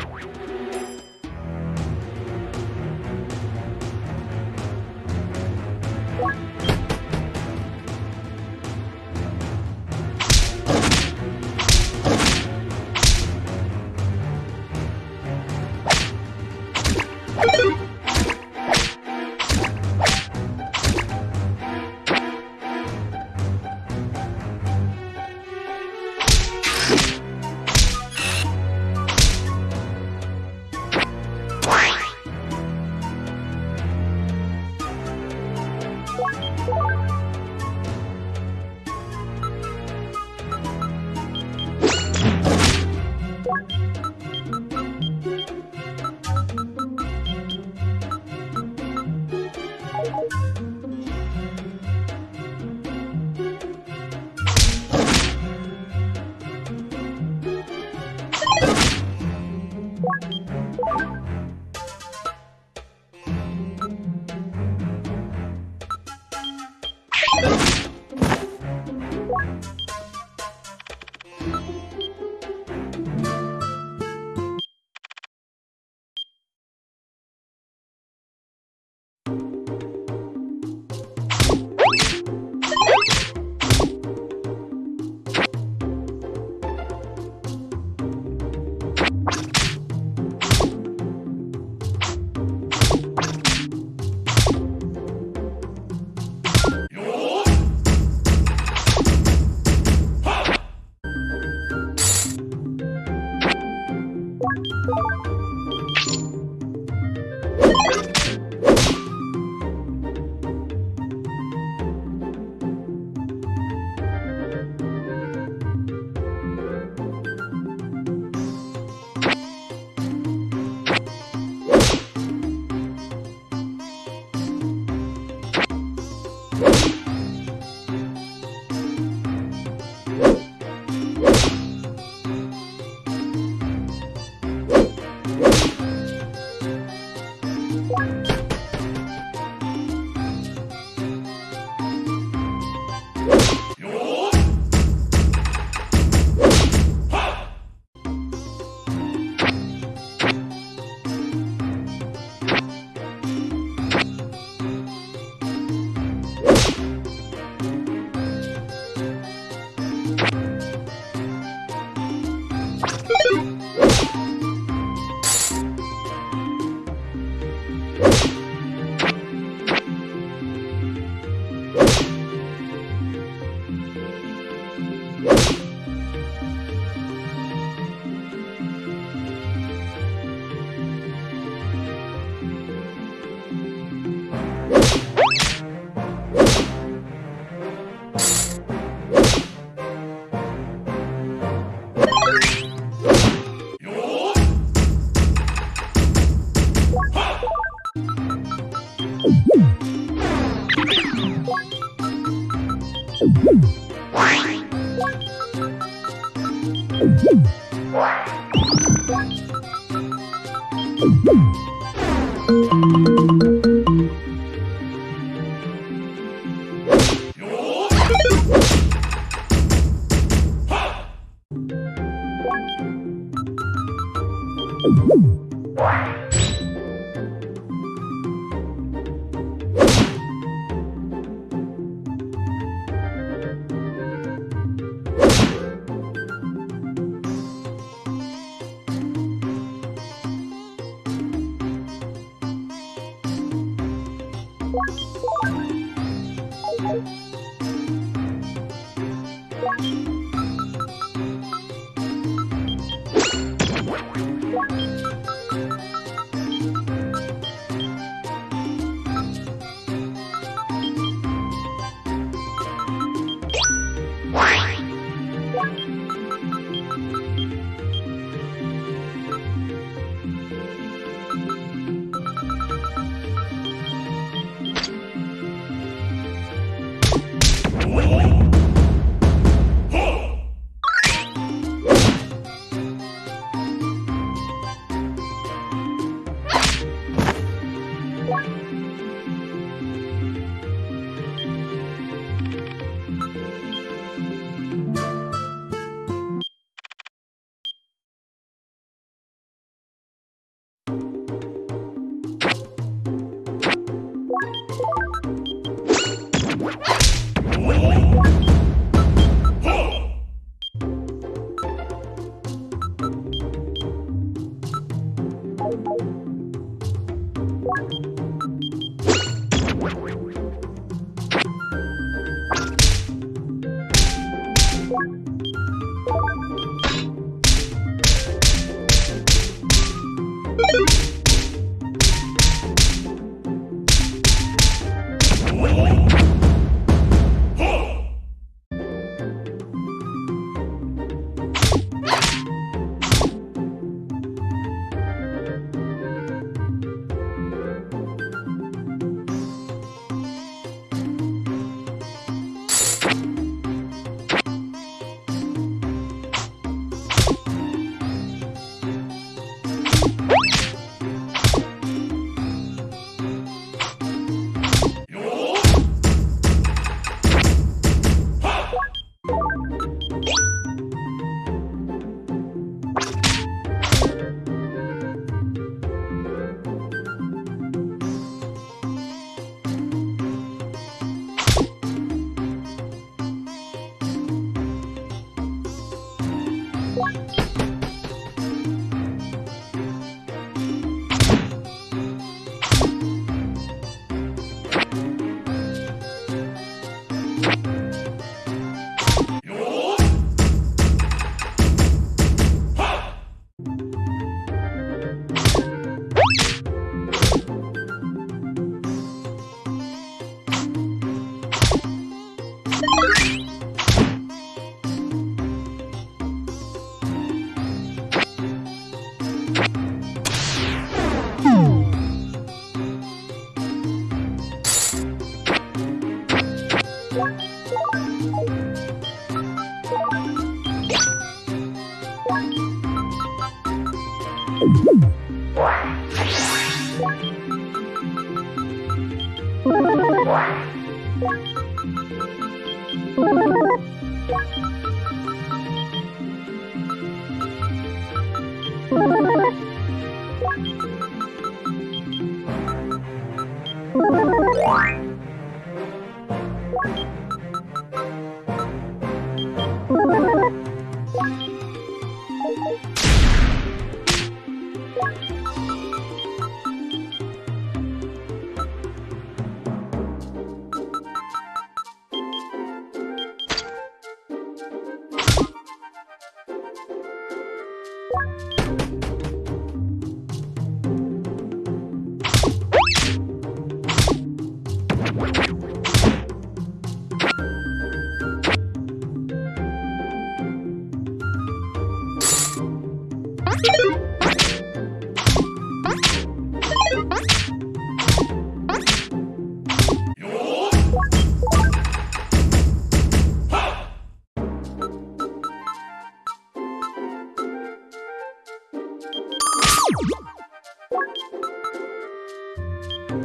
you.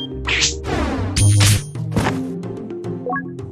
Thank you.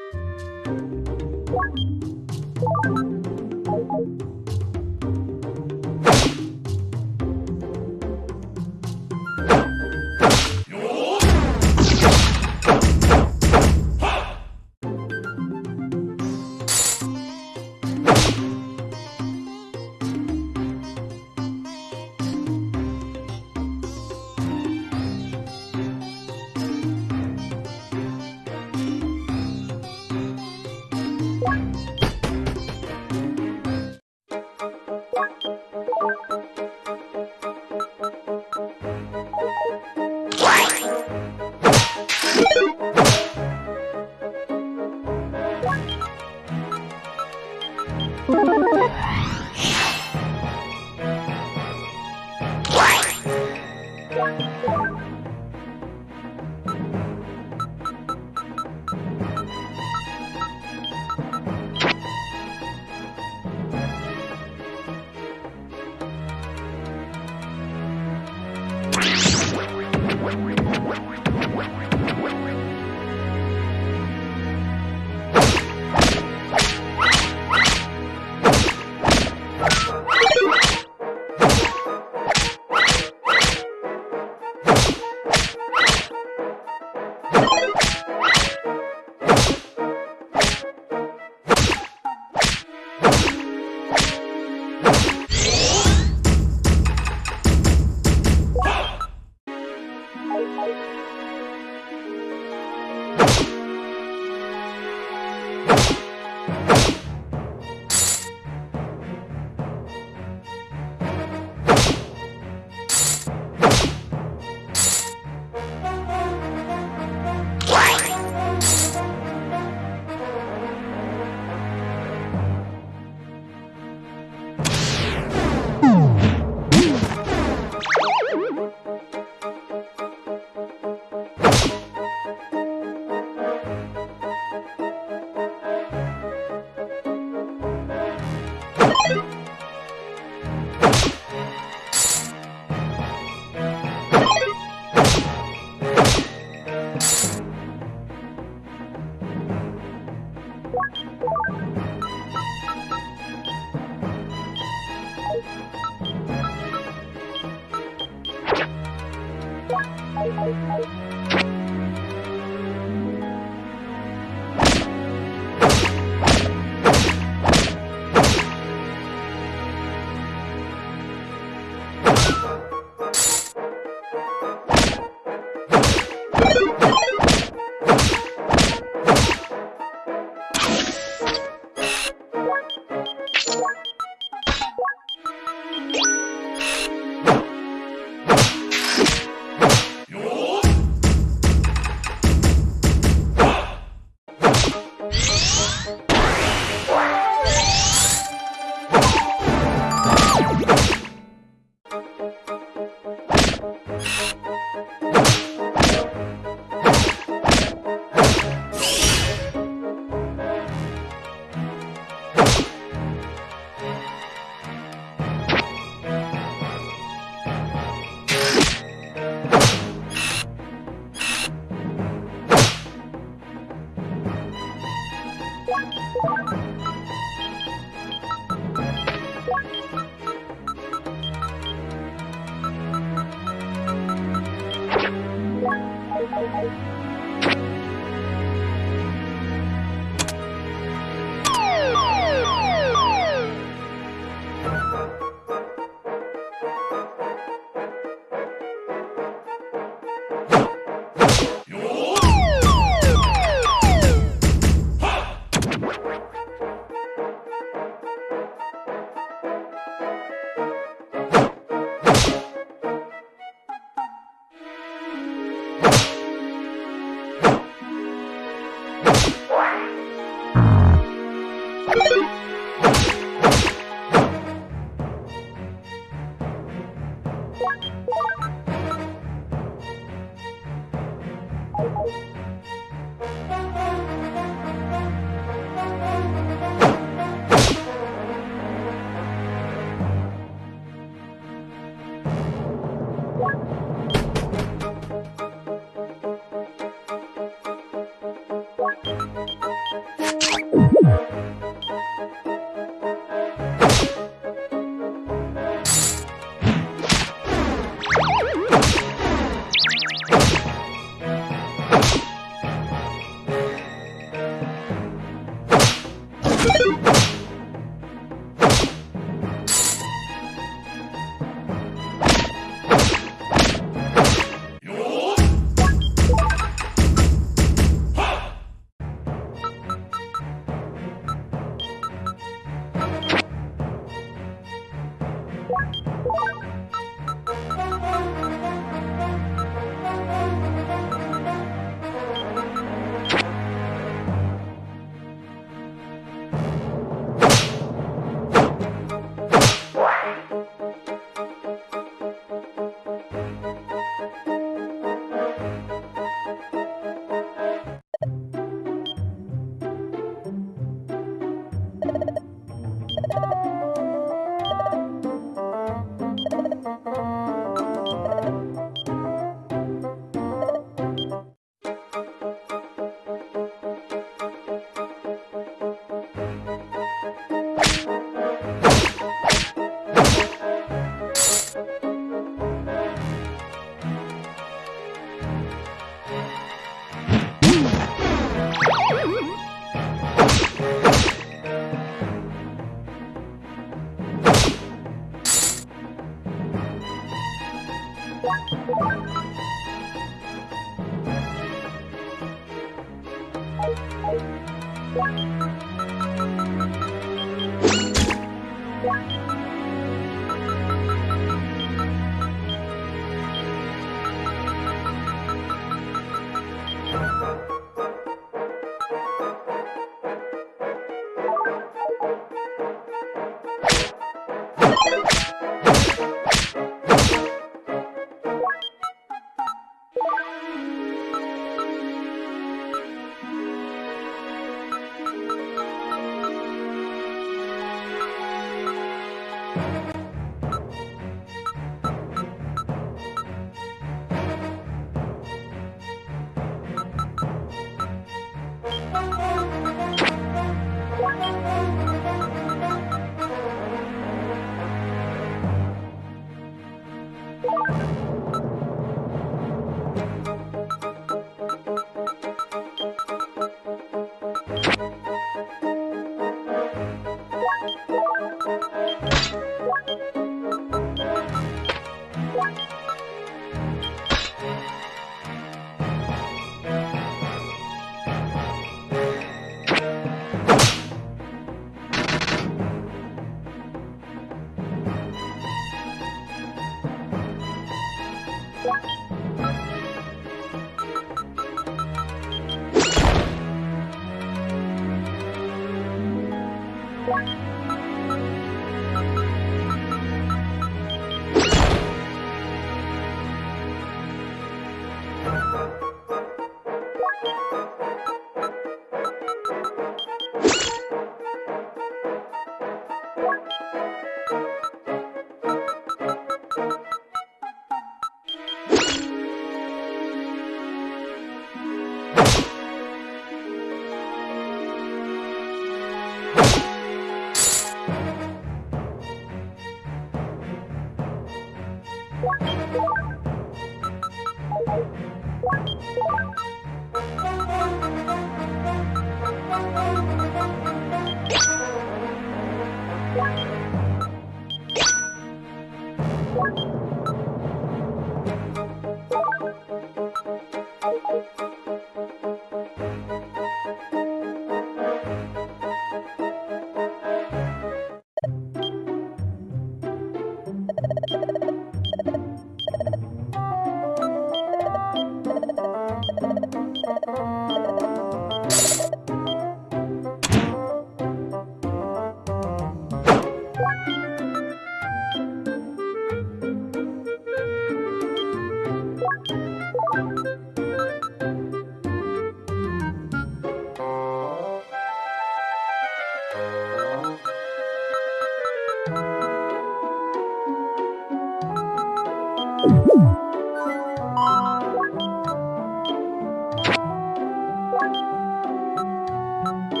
감사합니다.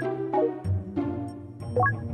Thank you.